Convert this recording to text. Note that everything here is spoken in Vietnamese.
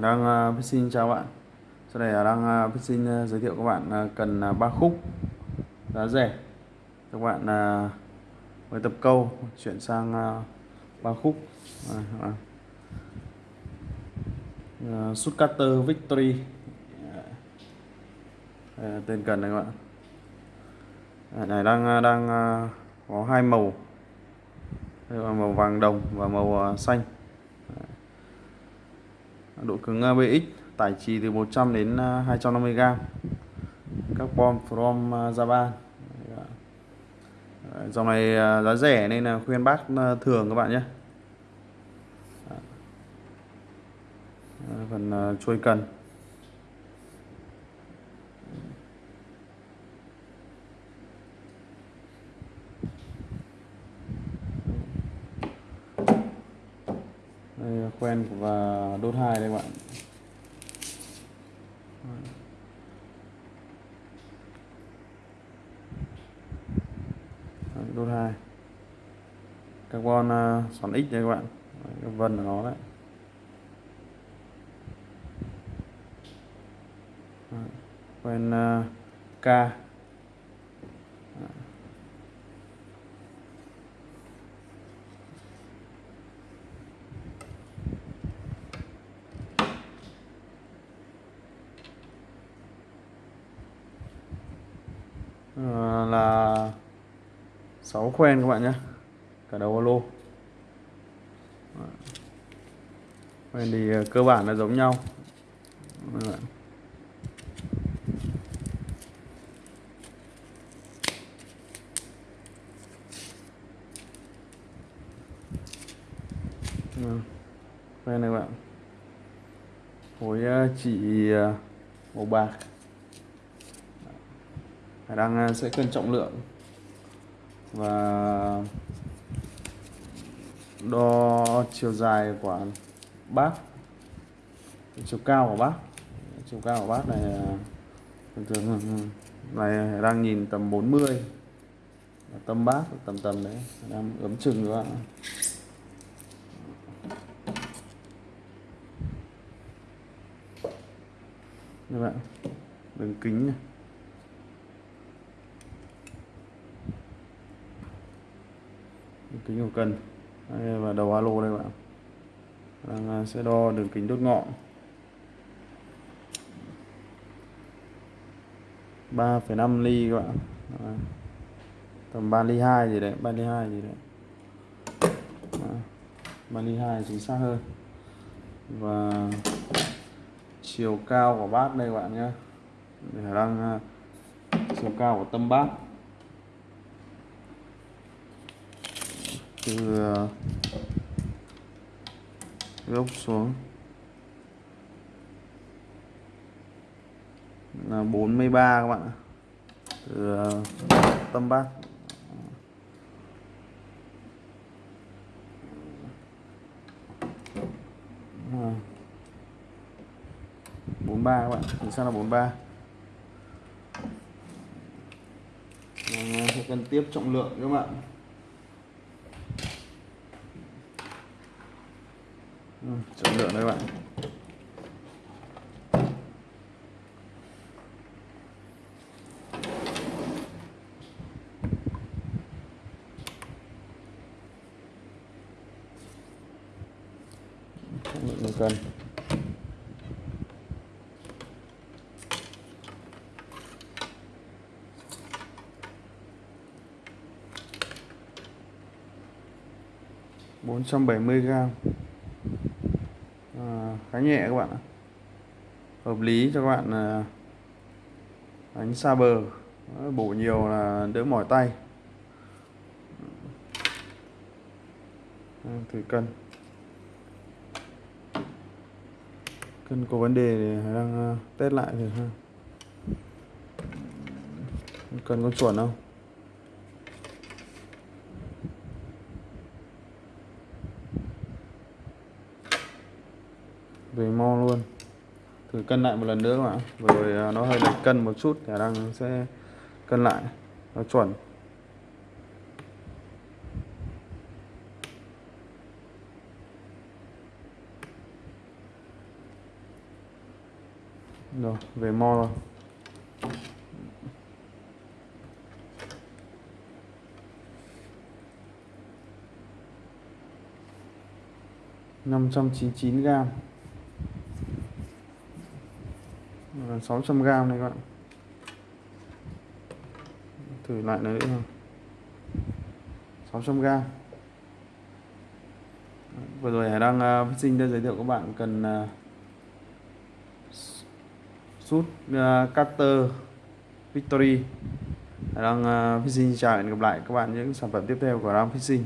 đang uh, xin chào bạn. Sau đây đang uh, à, xin uh, à, giới thiệu các bạn uh, cần uh, ba khúc giá rẻ các bạn uh, với tập câu chuyển sang uh, ba khúc. Sút uh. Uh, Victory. Uh, tên cần này các bạn. Uh, này đang đang uh, có hai màu. Màu vàng đồng và màu uh, xanh độ cứng à, BX tải trì từ 100 đến à, 250g carbon from à, Japan. Dòng này giá rẻ nên là khuyên bác thường các bạn nhé. Phần chuôi cần đây quen và đốt hai đây các bạn đốt hai. Carbon uh, xoắn x đây các bạn. Đấy, cái vân của nó đấy. Quen uh, k. Ờ, là 6 khoen các bạn nhé. Cả đầu lô khoen thì ờ, cơ bản là giống nhau. Khoen ờ, này các bạn. Khối chỉ màu bạc đang à, sẽ cân trọng lượng. Và đo chiều dài của bát. Chiều cao của bát. Chiều cao của bát này à, thường thường ừ, ừ, này đang nhìn tầm 40 tâm bát tầm tầm đấy, đang ấm chừng các bạn các bạn, đường kính này. Kính của cần. Đây và đầu alo đây bạn đang à, sẽ đo đường kính đốt ngọn. 3,5 ly các bạn đấy. tầm 3 ly 2 gì đấy 3 ly 2 gì đấy, đấy. 3 ly 2 chính xác hơn. Và chiều cao của bát đây các bạn nhé để đang à, chiều cao của tâm bát. Từ ờ, gốc xuống. Là 43 các bạn từ tâm bát bốn ba các bạn chính xác ờ, là bốn ba? Sẽ cần tiếp trọng lượng các bạn. Chất lượng đấy các bạn trọng lượng cân. Bốn trăm bảy mươi gram. Ờ, khá nhẹ các bạn ạ. Hợp lý cho các bạn ờ, đánh xa bờ. Ờ, bổ nhiều là đỡ mỏi tay. Thử cân. Cân có vấn đề thì đang test lại rồi ha. Cân có chuẩn không? Về mo luôn. Thử cân lại một lần nữa các bạn. Rồi à, nó hơi lệch cân một chút khả đang sẽ cân lại. Nó chuẩn. Rồi, về mo rồi. năm trăm chín chín gram. Gần 600 g này các bạn. Thử lại nữa. Nữa 600 g vừa rồi Hải đang à, uh, sinh đã giới thiệu các bạn cần uh, sút uh, cutter Victory. Hải đang uh, Fishing chào hẹn gặp lại các bạn những sản phẩm tiếp theo của Ram Fishing